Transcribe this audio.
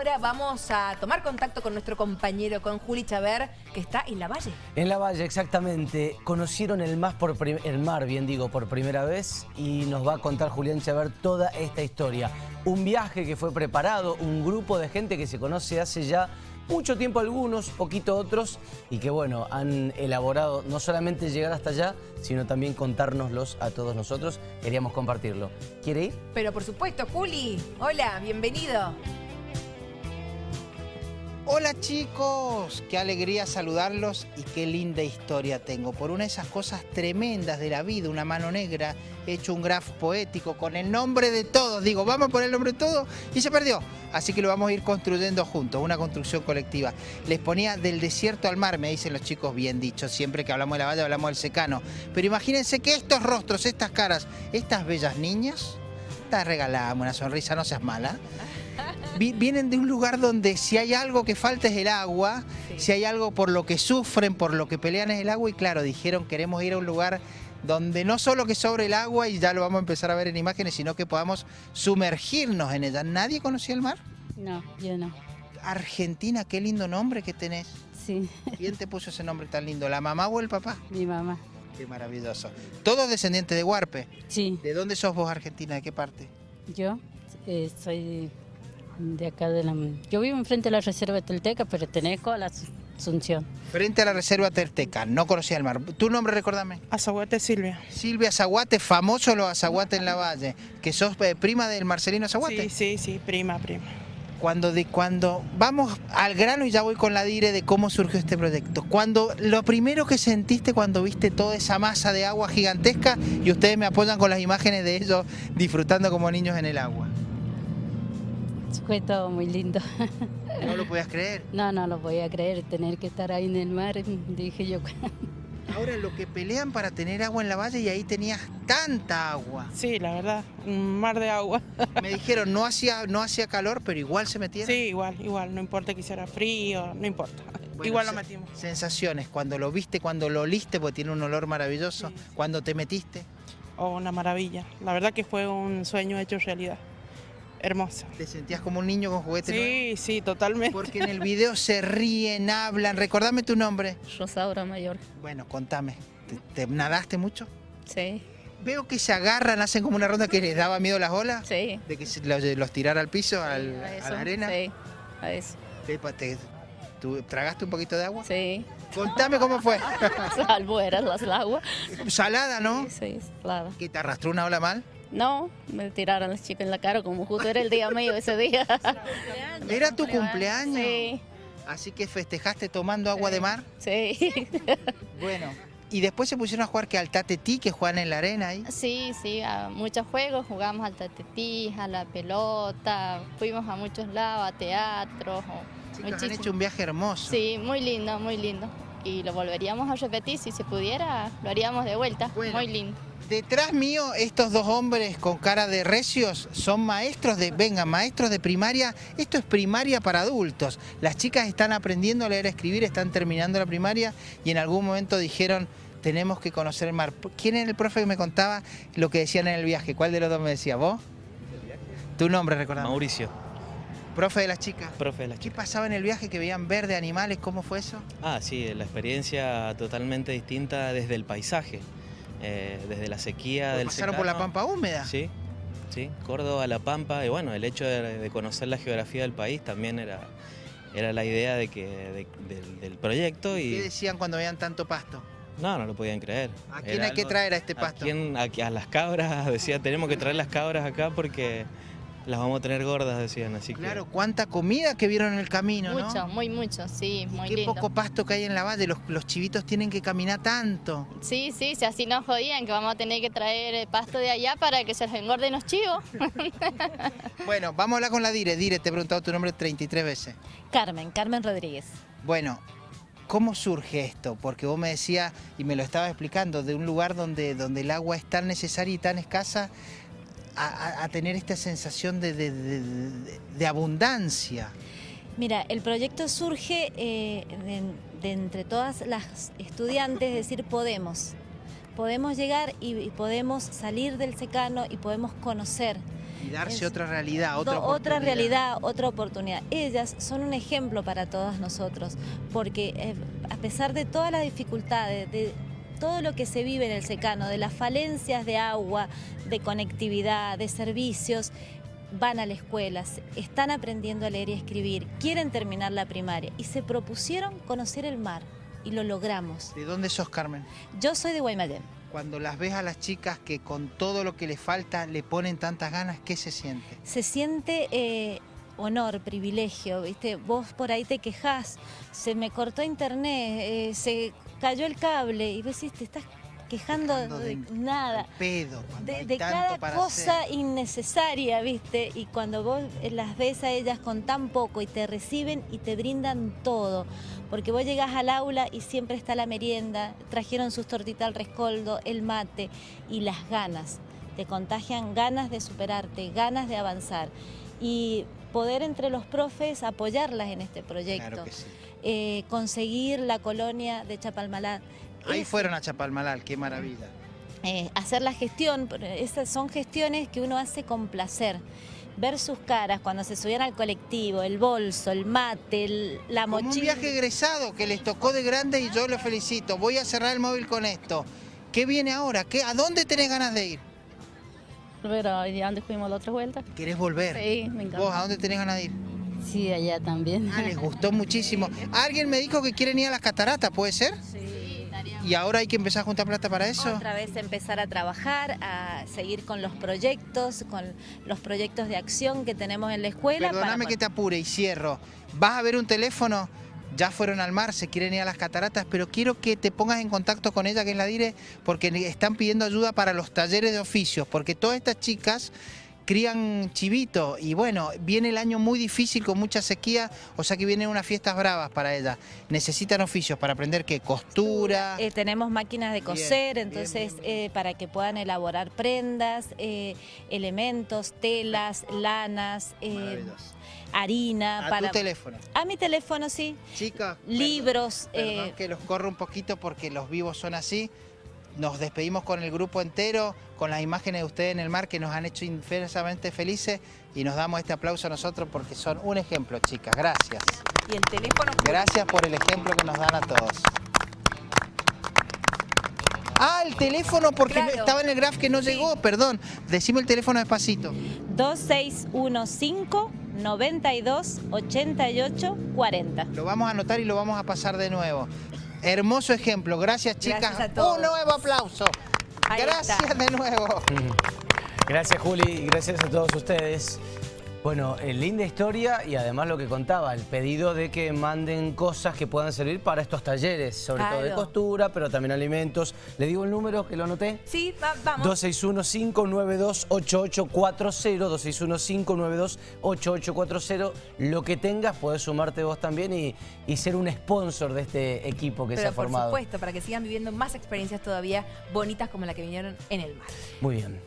ahora vamos a tomar contacto con nuestro compañero, con Juli Chaver, que está en La Valle. En La Valle, exactamente. Conocieron el, mar, por el mar, bien digo, por primera vez y nos va a contar Julián Chaver toda esta historia. Un viaje que fue preparado, un grupo de gente que se conoce hace ya mucho tiempo algunos, poquito otros, y que bueno, han elaborado no solamente llegar hasta allá, sino también contárnoslos a todos nosotros. Queríamos compartirlo. ¿Quiere ir? Pero por supuesto, Juli. Hola, bienvenido. Hola chicos, qué alegría saludarlos y qué linda historia tengo. Por una de esas cosas tremendas de la vida, una mano negra, he hecho un graf poético con el nombre de todos. Digo, vamos a poner el nombre de todos y se perdió. Así que lo vamos a ir construyendo juntos, una construcción colectiva. Les ponía del desierto al mar, me dicen los chicos, bien dicho. Siempre que hablamos de la valle hablamos del secano. Pero imagínense que estos rostros, estas caras, estas bellas niñas, te regalamos una sonrisa, no seas mala vienen de un lugar donde si hay algo que falta es el agua, si hay algo por lo que sufren, por lo que pelean es el agua y claro, dijeron queremos ir a un lugar donde no solo que sobre el agua y ya lo vamos a empezar a ver en imágenes, sino que podamos sumergirnos en ella. ¿Nadie conocía el mar? No, yo no. Argentina, qué lindo nombre que tenés. Sí. ¿Quién te puso ese nombre tan lindo? ¿La mamá o el papá? Mi mamá. Qué maravilloso. ¿Todos descendientes de Huarpe? Sí. ¿De dónde sos vos, Argentina? ¿De qué parte? Yo eh, soy de acá de la... Yo vivo enfrente de la Reserva Telteca, pertenezco a la Asunción. Frente a la Reserva Telteca, no conocía el mar. ¿Tu nombre, recordame? Azaguate Silvia. Silvia Azaguate, famoso los Azaguate en la Valle. ¿Que sos eh, prima del Marcelino Azaguate? Sí, sí, sí, prima, prima. Cuando, de, cuando vamos al grano y ya voy con la dire de cómo surgió este proyecto. Cuando lo primero que sentiste cuando viste toda esa masa de agua gigantesca y ustedes me apoyan con las imágenes de ellos disfrutando como niños en el agua. Fue todo muy lindo. ¿No lo podías creer? No, no lo podía creer, tener que estar ahí en el mar, dije yo. Ahora lo que pelean para tener agua en la valle y ahí tenías tanta agua. Sí, la verdad, un mar de agua. Me dijeron, no hacía, no hacía calor, pero igual se metieron. Sí, igual, igual, no importa que hiciera frío, no importa. igual lo metimos. Sensaciones, cuando lo viste, cuando lo oliste, porque tiene un olor maravilloso, cuando te metiste. Oh, una maravilla. La verdad que fue un sueño hecho realidad hermosa. ¿Te sentías como un niño con juguetes Sí, sí, totalmente. Porque en el video se ríen, hablan. Recordame tu nombre. Rosaura Mayor. Bueno, contame. ¿Te, nadaste mucho? Sí. Veo que se agarran, hacen como una ronda que les daba miedo las olas. Sí. De que los, los tirara al piso, a, la arena. Sí, a eso. ¿Tú tragaste un poquito de agua? Sí. Contame cómo fue. Salvo era el agua. Salada, ¿no? Sí, salada. ¿Que te arrastró una ola mal? No, me tiraron las chicas en la cara como justo era el día mío ese día. ¿Era tu cumpleaños? Sí. Así que festejaste tomando agua de mar. Sí. Bueno, y después se pusieron a jugar que al tatetí, que juegan en la arena ahí. Sí, sí, a muchos juegos, jugamos al tatetí, a la pelota, fuimos a muchos lados, a teatro. Chicos, han hecho un viaje hermoso. Sí, muy lindo, muy lindo. Y lo volveríamos a repetir, si se pudiera, lo haríamos de vuelta, muy lindo. Detrás mío, estos dos hombres con cara de recios son maestros de, venga, maestros de primaria. Esto es primaria para adultos. Las chicas están aprendiendo a leer, a escribir, están terminando la primaria y en algún momento dijeron, tenemos que conocer el mar. ¿Quién era el profe que me contaba lo que decían en el viaje? ¿Cuál de los dos me decía? ¿Vos? ¿Tu nombre, recordás? Mauricio. ¿Profe de las chicas? Profe de las chicas. ¿Qué pasaba en el viaje que veían verde, animales? ¿Cómo fue eso? Ah, sí, la experiencia totalmente distinta desde el paisaje. Eh, desde la sequía del ¿Pasaron por la Pampa húmeda? Sí, sí, Córdoba, La Pampa, y bueno, el hecho de, conocer la geografía del país también era, era la idea de que, del proyecto. Y... ¿Qué decían cuando veían tanto pasto? No, no lo podían creer. ¿A quién hay que traer a este pasto? ¿A, a las cabras, decía, tenemos que traer las cabras acá porque las vamos a tener gordas, decían, así Claro, cuánta comida que vieron en el camino, mucho, ¿no? muy mucho, sí, muy qué poco pasto que hay en la valle, los, los, chivitos tienen que caminar tanto. Sí, sí, si así nos jodían, que vamos a tener que traer pasto de allá para que se les engorden los chivos. bueno, vamos a hablar con la Dire. Dire, te he preguntado tu nombre 33 veces. Carmen, Carmen Rodríguez. Bueno, ¿Cómo surge esto? Porque vos me decías, y me lo estabas explicando, de un lugar donde, donde el agua es tan necesaria y tan escasa, a, tener esta sensación de, abundancia? Mira, el proyecto surge eh, de, entre todas las estudiantes, decir, podemos. Podemos llegar y, podemos salir del secano y podemos conocer. Y darse Es- otra realidad, otra do- oportunidad. realidad, otra oportunidad. Ellas son un ejemplo para todas nosotros, porque eh, a pesar de todas las dificultades, de todo lo que se vive en el secano, de las falencias de agua, de conectividad, de servicios, van a la escuela, están aprendiendo a leer y escribir, quieren terminar la primaria y se propusieron conocer el mar y lo logramos. ¿De dónde sos, Carmen? Yo soy de Guaymallén. Cuando las ves a las chicas que con todo lo que les falta le ponen tantas ganas, ¿qué se siente? se siente eh, honor, privilegio, ¿viste? Vos por ahí te quejás, se me cortó internet, eh, se cayó el cable y vos decís, te estás quejando Quejando de, de- nada. Pedo, De, cada cosa hacer. innecesaria, ¿viste? Y cuando vos las ves a ellas con tan poco y te reciben y te brindan todo, porque vos llegás al aula y siempre está la merienda, trajeron sus tortitas al rescoldo, el mate y las ganas. Te contagian ganas de superarte, ganas de avanzar. Y poder entre los profes apoyarlas en este proyecto. Claro que sí. Eh, conseguir la colonia de Chapalmalá. Ahí Es- fueron a Chapalmalal, qué maravilla. eh, hacer la gestión, esas son gestiones que uno hace con placer. Ver sus caras cuando se subían al colectivo, el bolso, el mate, el- la Como un mochila. viaje egresado que les tocó de grande y yo los felicito. Voy a cerrar el móvil con esto. ¿Qué viene ahora? ¿Qué, ¿A dónde tenés ganas de ir? Pero ¿y a dónde fuimos la otra vuelta? ¿Querés volver? Sí, me encanta. ¿Vos a dónde tenés ganas de ir? Sí, allá también. Ah, les gustó muchísimo. Alguien me dijo que quieren ir a las cataratas, ¿puede ser? ¿Y ahora hay que empezar a juntar plata para eso? Otra vez empezar a trabajar, a seguir con los proyectos, con los proyectos de acción que tenemos en la escuela. para Perdóname que te apure y cierro. ¿Vas a ver un teléfono? Ya fueron al mar, se quieren ir a las cataratas, pero quiero que te pongas en contacto con ella, que es la dire, porque están pidiendo ayuda para los talleres de oficios, porque todas estas chicas crían chivito y bueno, viene el año muy difícil con mucha sequía, o sea que vienen unas fiestas bravas para ellas. Necesitan oficios para aprender que costura, Eh, tenemos máquinas de coser, bien, entonces bien, bien. eh, para que puedan elaborar prendas, eh, elementos, telas, lanas, eh, harina. a para... tu teléfono. A mi teléfono, sí. Chicas, Libros. Perdón, perdón eh, que los corro un poquito porque los vivos son así. Nos despedimos con el grupo entero, con las imágenes de ustedes en el mar que nos han hecho inmensamente felices y nos damos este aplauso a nosotros porque son un ejemplo, chicas. Gracias. Y el teléfono... Gracias por el ejemplo que nos dan a todos. Ah, el teléfono porque Claro. estaba en el graph que no Sí. llegó, perdón. Decime el teléfono despacito. 2615 92 88 40. Lo vamos a anotar y lo vamos a pasar de nuevo. Hermoso ejemplo. Gracias, chicas. Gracias a todos. Un nuevo aplauso. Ahí Gracias está. de nuevo. Gracias Juli gracias a todos ustedes. Bueno, eh, linda historia y además lo que contaba, el pedido de que manden cosas que puedan servir para estos talleres, sobre todo de costura, pero también alimentos. ¿Le digo el número que lo anoté? Sí, va- vamos. 261-592-8840, 261-592-8840. Lo que tengas, puedes sumarte vos también y, y ser un sponsor de este equipo que se ha por formado. supuesto, para que sigan viviendo más experiencias todavía bonitas como la que vinieron en el mar. Muy bien.